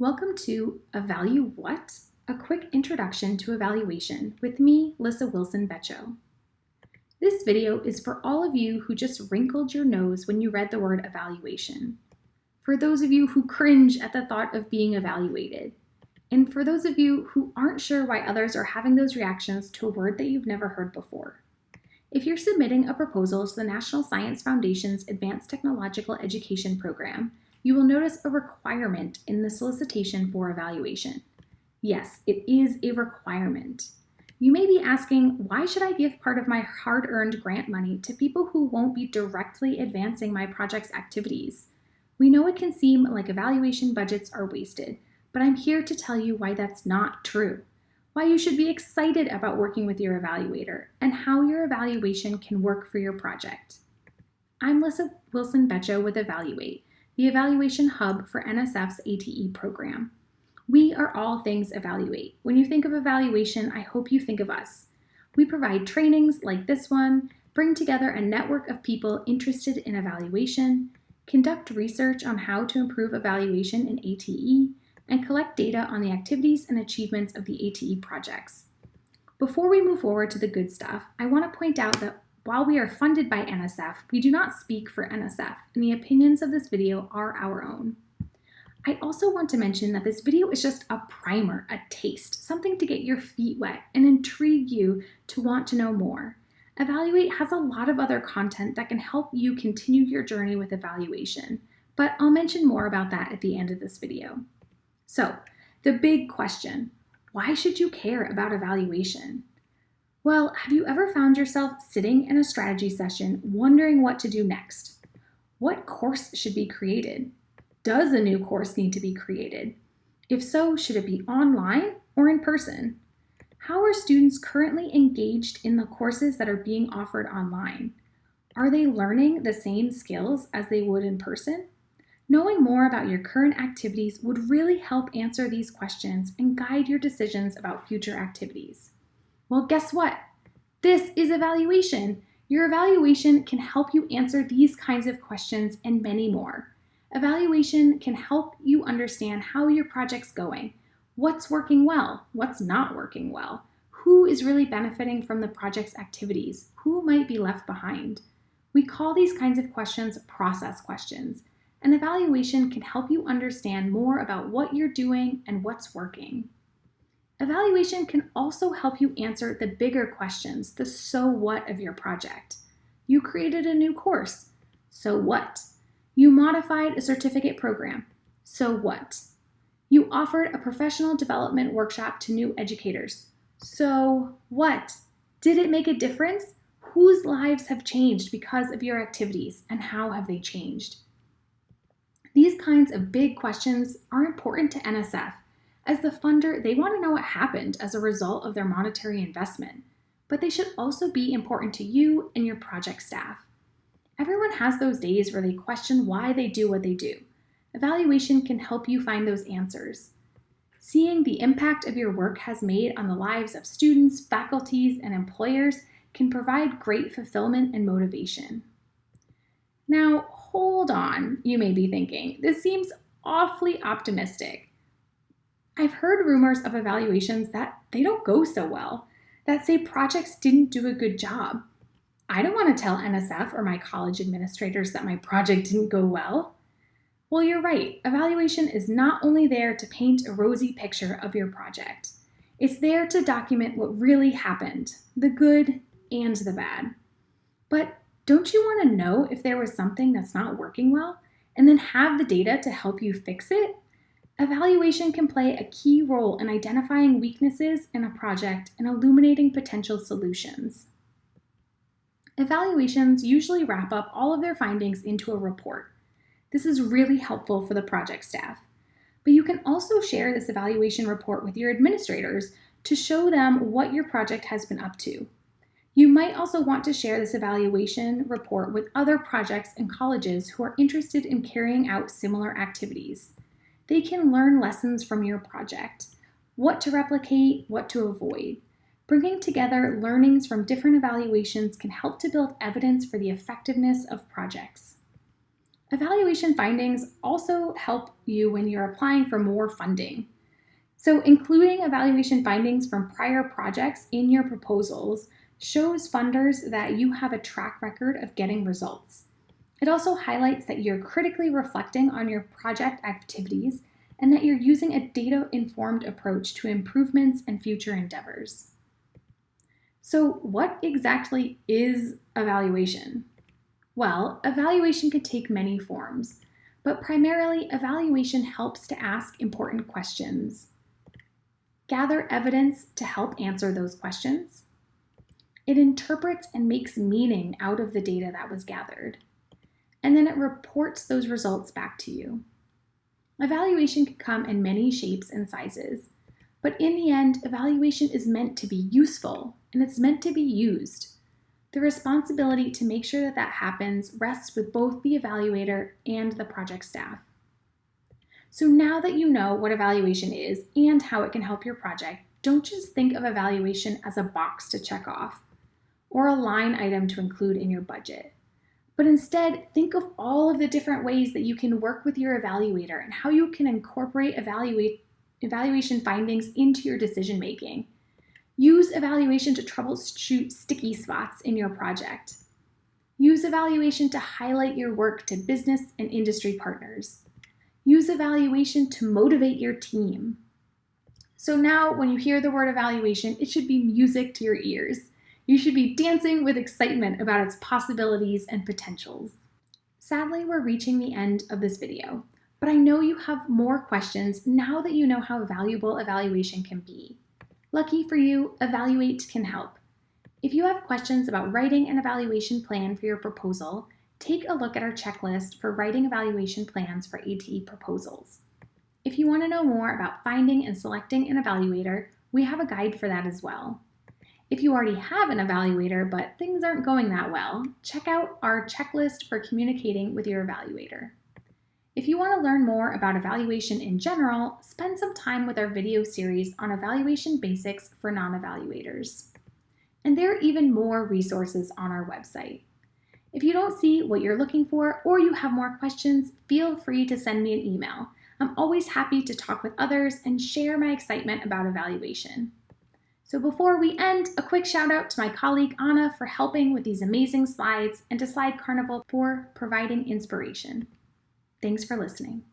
Welcome to Evalue What? A quick introduction to evaluation with me, Lyssa Wilson Becho. This video is for all of you who just wrinkled your nose when you read the word evaluation, for those of you who cringe at the thought of being evaluated, and for those of you who aren't sure why others are having those reactions to a word that you've never heard before. If you're submitting a proposal to the National Science Foundation's Advanced Technological Education Program, you will notice a requirement in the solicitation for evaluation. Yes, it is a requirement. You may be asking, why should I give part of my hard-earned grant money to people who won't be directly advancing my project's activities? We know it can seem like evaluation budgets are wasted, but I'm here to tell you why that's not true. Why you should be excited about working with your evaluator, and how your evaluation can work for your project. I'm Lyssa Wilson Becho with Evaluate, the evaluation hub for NSF's ATE program. We are all things evaluate. When you think of evaluation, I hope you think of us. We provide trainings like this one, bring together a network of people interested in evaluation, conduct research on how to improve evaluation in ATE, and collect data on the activities and achievements of the ATE projects. Before we move forward to the good stuff, I want to point out that while we are funded by NSF, we do not speak for NSF, and the opinions of this video are our own. I also want to mention that this video is just a primer, a taste, something to get your feet wet and intrigue you to want to know more. Evaluate has a lot of other content that can help you continue your journey with evaluation, but I'll mention more about that at the end of this video. So, the big question, why should you care about evaluation? Well, have you ever found yourself sitting in a strategy session wondering what to do next? What course should be created? Does a new course need to be created? If so, should it be online or in person? How are students currently engaged in the courses that are being offered online? Are they learning the same skills as they would in person? Knowing more about your current activities would really help answer these questions and guide your decisions about future activities. Well, guess what? This is evaluation. Your evaluation can help you answer these kinds of questions and many more. Evaluation can help you understand how your project's going, what's working well, what's not working well, who is really benefiting from the project's activities, who might be left behind. We call these kinds of questions process questions, and evaluation can help you understand more about what you're doing and what's working. Evaluation can also help you answer the bigger questions, the so what of your project. You created a new course. So what? You modified a certificate program. So what? You offered a professional development workshop to new educators. So what? Did it make a difference? Whose lives have changed because of your activities and how have they changed? These kinds of big questions are important to NSF as the funder, they want to know what happened as a result of their monetary investment, but they should also be important to you and your project staff. Everyone has those days where they question why they do what they do. Evaluation can help you find those answers. Seeing the impact of your work has made on the lives of students, faculties, and employers can provide great fulfillment and motivation. Now, hold on, you may be thinking. This seems awfully optimistic. I've heard rumors of evaluations that they don't go so well, that say projects didn't do a good job. I don't want to tell NSF or my college administrators that my project didn't go well. Well, you're right. Evaluation is not only there to paint a rosy picture of your project. It's there to document what really happened, the good and the bad. But don't you want to know if there was something that's not working well and then have the data to help you fix it? Evaluation can play a key role in identifying weaknesses in a project and illuminating potential solutions. Evaluations usually wrap up all of their findings into a report. This is really helpful for the project staff. But you can also share this evaluation report with your administrators to show them what your project has been up to. You might also want to share this evaluation report with other projects and colleges who are interested in carrying out similar activities they can learn lessons from your project, what to replicate, what to avoid. Bringing together learnings from different evaluations can help to build evidence for the effectiveness of projects. Evaluation findings also help you when you're applying for more funding. So including evaluation findings from prior projects in your proposals shows funders that you have a track record of getting results. It also highlights that you're critically reflecting on your project activities and that you're using a data-informed approach to improvements and future endeavors. So what exactly is evaluation? Well, evaluation can take many forms, but primarily evaluation helps to ask important questions, gather evidence to help answer those questions. It interprets and makes meaning out of the data that was gathered, and then it reports those results back to you. Evaluation can come in many shapes and sizes, but in the end, evaluation is meant to be useful and it's meant to be used. The responsibility to make sure that that happens rests with both the evaluator and the project staff. So now that you know what evaluation is and how it can help your project, don't just think of evaluation as a box to check off or a line item to include in your budget. But instead, think of all of the different ways that you can work with your evaluator and how you can incorporate evaluate, evaluation findings into your decision making. Use evaluation to troubleshoot sticky spots in your project. Use evaluation to highlight your work to business and industry partners. Use evaluation to motivate your team. So now when you hear the word evaluation, it should be music to your ears. You should be dancing with excitement about its possibilities and potentials. Sadly, we're reaching the end of this video, but I know you have more questions now that you know how valuable evaluation can be. Lucky for you, Evaluate can help. If you have questions about writing an evaluation plan for your proposal, take a look at our checklist for writing evaluation plans for ATE proposals. If you want to know more about finding and selecting an evaluator, we have a guide for that as well. If you already have an evaluator but things aren't going that well, check out our checklist for communicating with your evaluator. If you want to learn more about evaluation in general, spend some time with our video series on evaluation basics for non-evaluators. And there are even more resources on our website. If you don't see what you're looking for or you have more questions, feel free to send me an email. I'm always happy to talk with others and share my excitement about evaluation. So before we end, a quick shout out to my colleague Anna for helping with these amazing slides and to Slide Carnival for providing inspiration. Thanks for listening.